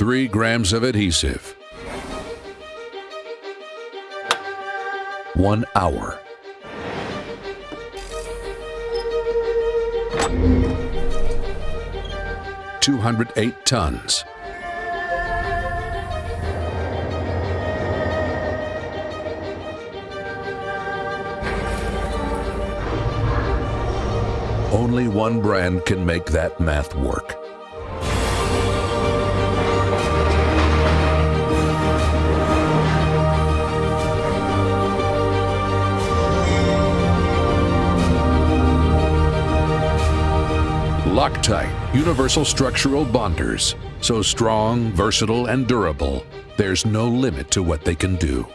3 grams of adhesive. 1 hour. Two hundred eight tons. Only one brand can make that math work. Loctite Universal Structural Bonders. So strong, versatile, and durable, there's no limit to what they can do.